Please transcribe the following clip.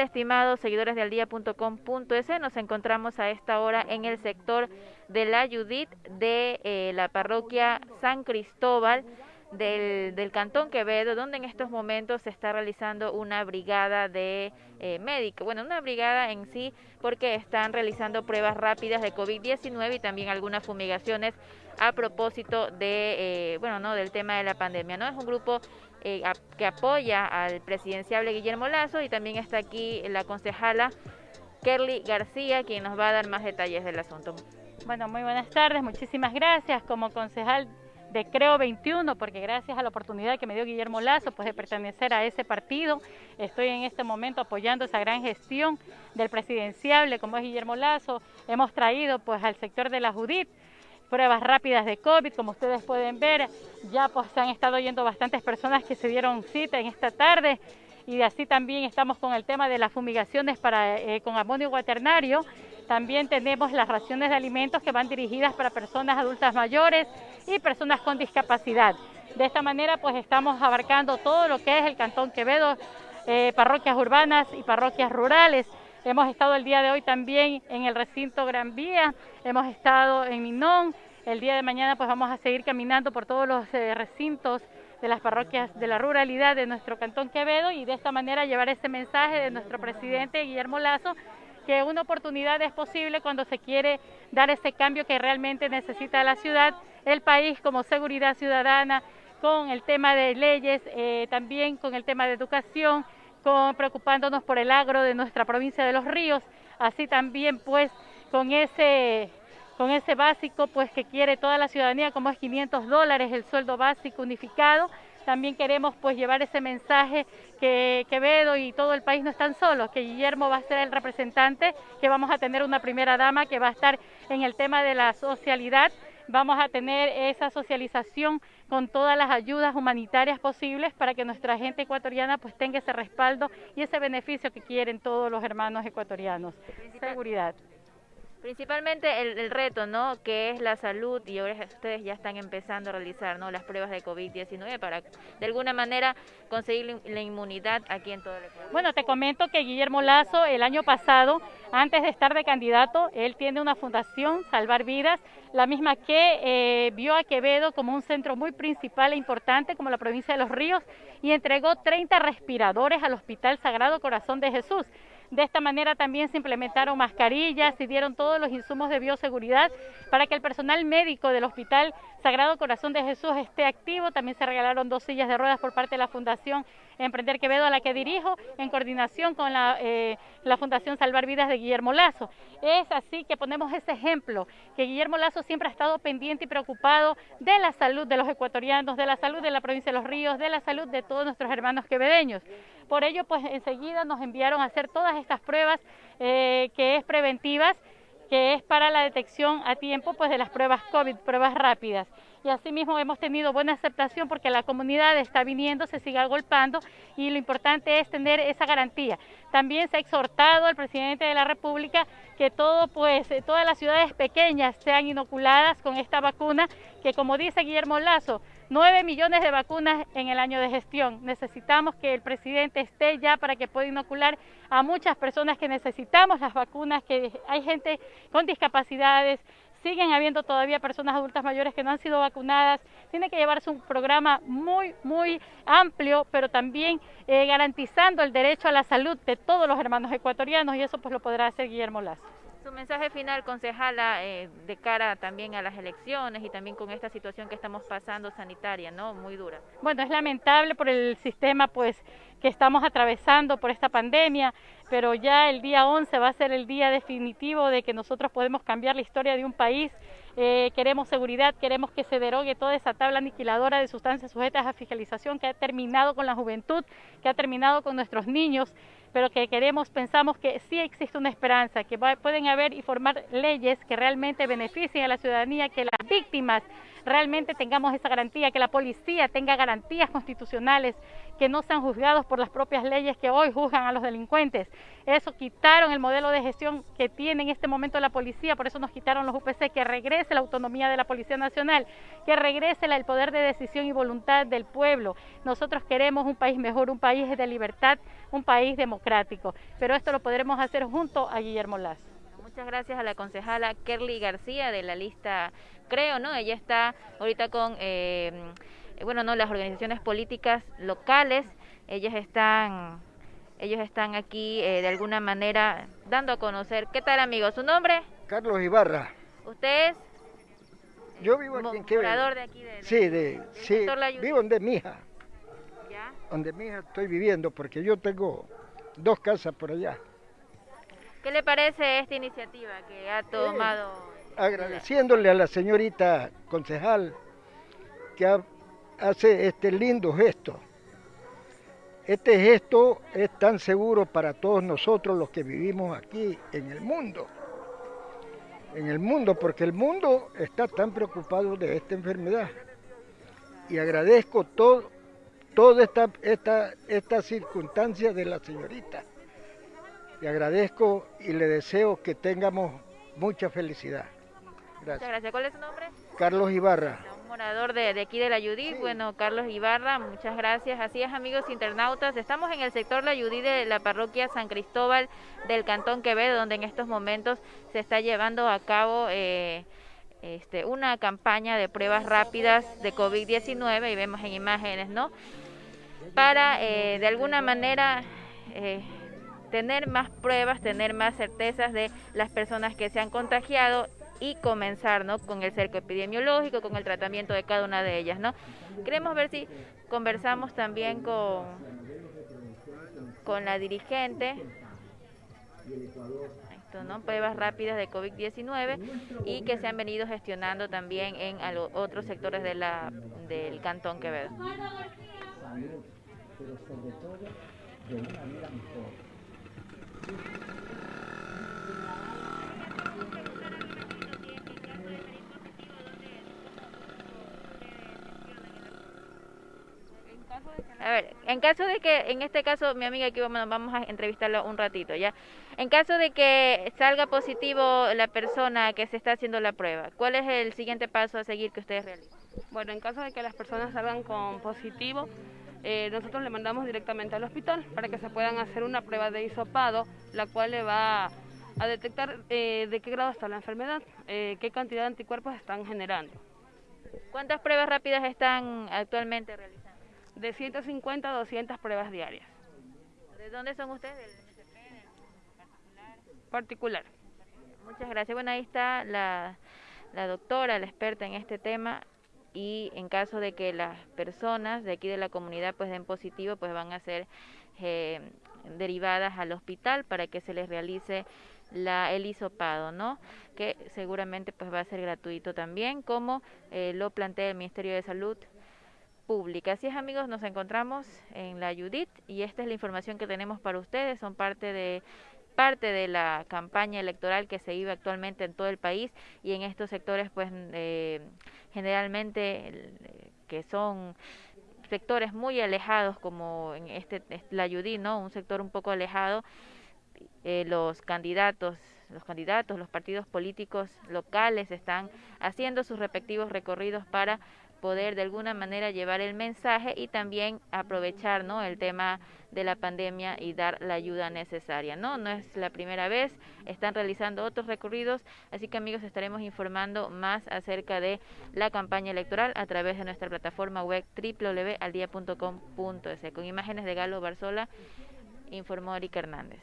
estimados seguidores de aldía.com.es? Nos encontramos a esta hora en el sector de la Judith de eh, la parroquia San Cristóbal del, Cantón Quevedo, donde en estos momentos se está realizando una brigada de eh, médicos, bueno, una brigada en sí, porque están realizando pruebas rápidas de COVID-19 y también algunas fumigaciones a propósito de, eh, bueno, no, del tema de la pandemia, ¿no? Es un grupo eh, que apoya al presidenciable Guillermo Lazo y también está aquí la concejala Kerly García, quien nos va a dar más detalles del asunto. Bueno, muy buenas tardes, muchísimas gracias. Como concejal de Creo 21, porque gracias a la oportunidad que me dio Guillermo Lazo, pues de pertenecer a ese partido, estoy en este momento apoyando esa gran gestión del presidenciable como es Guillermo Lazo. Hemos traído pues al sector de la Judith pruebas rápidas de COVID, como ustedes pueden ver, ya pues han estado yendo bastantes personas que se dieron cita en esta tarde y así también estamos con el tema de las fumigaciones para, eh, con amonio cuaternario. También tenemos las raciones de alimentos que van dirigidas para personas adultas mayores y personas con discapacidad. De esta manera pues estamos abarcando todo lo que es el Cantón Quevedo, eh, parroquias urbanas y parroquias rurales. Hemos estado el día de hoy también en el recinto Gran Vía, hemos estado en Minón, el día de mañana pues vamos a seguir caminando por todos los eh, recintos de las parroquias de la ruralidad de nuestro Cantón Quevedo y de esta manera llevar ese mensaje de nuestro presidente Guillermo Lazo que una oportunidad es posible cuando se quiere dar ese cambio que realmente necesita la ciudad, el país como seguridad ciudadana, con el tema de leyes, eh, también con el tema de educación, con, preocupándonos por el agro de nuestra provincia de Los Ríos, así también pues con ese con ese básico pues que quiere toda la ciudadanía como es 500 dólares el sueldo básico unificado también queremos pues llevar ese mensaje que Quevedo y todo el país no están solos, que Guillermo va a ser el representante, que vamos a tener una primera dama que va a estar en el tema de la socialidad, vamos a tener esa socialización con todas las ayudas humanitarias posibles para que nuestra gente ecuatoriana pues tenga ese respaldo y ese beneficio que quieren todos los hermanos ecuatorianos. Seguridad. Principalmente el, reto, ¿no? Que es la salud y ahora ustedes ya están empezando a realizar, ¿no? Las pruebas de COVID-19 para de alguna manera conseguir la inmunidad aquí en todo el Ecuador. Bueno, te comento que Guillermo Lazo el año pasado, antes de estar de candidato, él tiene una fundación, Salvar Vidas, la misma que eh, vio a Quevedo como un centro muy principal e importante como la provincia de Los Ríos y entregó 30 respiradores al Hospital Sagrado Corazón de Jesús. De esta manera también se implementaron mascarillas, se dieron todos los insumos de bioseguridad para que el personal médico del Hospital Sagrado Corazón de Jesús esté activo. También se regalaron dos sillas de ruedas por parte de la Fundación Emprender Quevedo, a la que dirijo, en coordinación con la, eh, la Fundación Salvar Vidas de Guillermo Lazo. Es así que ponemos ese ejemplo, que Guillermo Lazo siempre ha estado pendiente y preocupado de la salud de los ecuatorianos, de la salud de la provincia de Los Ríos, de la salud de todos nuestros hermanos quevedeños. Por ello, pues enseguida nos enviaron a hacer todas estas pruebas eh, que es preventivas, que es para la detección a tiempo pues de las pruebas COVID, pruebas rápidas y asimismo hemos tenido buena aceptación porque la comunidad está viniendo, se sigue agolpando y lo importante es tener esa garantía. También se ha exhortado al presidente de la República que pues, todas las ciudades pequeñas sean inoculadas con esta vacuna, que como dice Guillermo Lazo, 9 millones de vacunas en el año de gestión. Necesitamos que el presidente esté ya para que pueda inocular a muchas personas que necesitamos las vacunas, que hay gente con discapacidades, siguen habiendo todavía personas adultas mayores que no han sido vacunadas. Tiene que llevarse un programa muy, muy amplio, pero también eh, garantizando el derecho a la salud de todos los hermanos ecuatorianos y eso pues lo podrá hacer Guillermo Lazo. Su mensaje final, concejala, eh, de cara también a las elecciones y también con esta situación que estamos pasando sanitaria, ¿no? Muy dura. Bueno, es lamentable por el sistema, pues, que estamos atravesando por esta pandemia, pero ya el día 11 va a ser el día definitivo de que nosotros podemos cambiar la historia de un país. Eh, queremos seguridad, queremos que se derogue toda esa tabla aniquiladora de sustancias sujetas a fiscalización que ha terminado con la juventud, que ha terminado con nuestros niños pero que queremos, pensamos que sí existe una esperanza, que pueden haber y formar leyes que realmente beneficien a la ciudadanía, que las víctimas realmente tengamos esa garantía, que la policía tenga garantías constitucionales, que no sean juzgados por las propias leyes que hoy juzgan a los delincuentes. Eso quitaron el modelo de gestión que tiene en este momento la policía, por eso nos quitaron los UPC, que regrese la autonomía de la Policía Nacional, que regrese el poder de decisión y voluntad del pueblo. Nosotros queremos un país mejor, un país de libertad, un país democrático, pero esto lo podremos hacer junto a Guillermo Lazo. Muchas gracias a la concejala Kerly García de la lista Creo, ¿no? Ella está ahorita con... Eh, bueno, no, las organizaciones políticas locales, ellas están, ellos están aquí eh, de alguna manera dando a conocer. ¿Qué tal, amigo? ¿Su nombre? Carlos Ibarra. ¿Usted es? Yo vivo aquí en Quevedo. de aquí? De, sí, de, sí, vivo donde mi hija. ¿Ya? Donde mi hija estoy viviendo, porque yo tengo dos casas por allá. ¿Qué le parece esta iniciativa que ha tomado? agradeciéndole a la señorita concejal que ha hace este lindo gesto. Este gesto es tan seguro para todos nosotros los que vivimos aquí en el mundo. En el mundo, porque el mundo está tan preocupado de esta enfermedad. Y agradezco todo, toda esta, esta, esta circunstancia de la señorita. Le agradezco y le deseo que tengamos mucha felicidad. Gracias. Muchas gracias. ¿Cuál es su nombre? Carlos Ibarra morador de, aquí de la Judith, bueno, Carlos Ibarra, muchas gracias. Así es, amigos internautas, estamos en el sector La Judith de la parroquia San Cristóbal del Cantón Quevedo, donde en estos momentos se está llevando a cabo eh, este, una campaña de pruebas rápidas de COVID-19, y vemos en imágenes, ¿no? Para, eh, de alguna manera... Eh, tener más pruebas, tener más certezas de las personas que se han contagiado y comenzar ¿no? con el cerco epidemiológico, con el tratamiento de cada una de ellas. ¿no? Queremos ver si conversamos también con, con la dirigente. ¿no? pruebas rápidas de COVID-19 y que se han venido gestionando también en otros sectores de la, del Cantón Quevedo. A ver, en caso de que, en este caso, mi amiga aquí vamos, vamos a entrevistarla un ratito, ¿ya? En caso de que salga positivo la persona que se está haciendo la prueba, ¿cuál es el siguiente paso a seguir que ustedes realicen? Bueno, en caso de que las personas salgan con positivo, eh, nosotros le mandamos directamente al hospital para que se puedan hacer una prueba de hisopado, la cual le va a detectar eh, de qué grado está la enfermedad, eh, qué cantidad de anticuerpos están generando. ¿Cuántas pruebas rápidas están actualmente realizando? De 150 a 200 pruebas diarias. ¿De dónde son ustedes? ¿Del MSP? particular? Particular. Muchas gracias. Bueno, ahí está la, la doctora, la experta en este tema y en caso de que las personas de aquí de la comunidad pues den positivo, pues van a ser eh, derivadas al hospital para que se les realice la, el hisopado, ¿no? Que seguramente pues va a ser gratuito también, como eh, lo plantea el Ministerio de Salud pública. Así es amigos, nos encontramos en la Judith y esta es la información que tenemos para ustedes, son parte de parte de la campaña electoral que se vive actualmente en todo el país y en estos sectores pues eh, generalmente que son sectores muy alejados como en este la Judith, ¿no? Un sector un poco alejado eh, los candidatos los candidatos, los partidos políticos locales están haciendo sus respectivos recorridos para poder de alguna manera llevar el mensaje y también aprovechar ¿no? el tema de la pandemia y dar la ayuda necesaria. No, no es la primera vez, están realizando otros recorridos, así que amigos estaremos informando más acerca de la campaña electoral a través de nuestra plataforma web www.aldia.com.es. Con imágenes de Galo Barzola, informó Erika Hernández.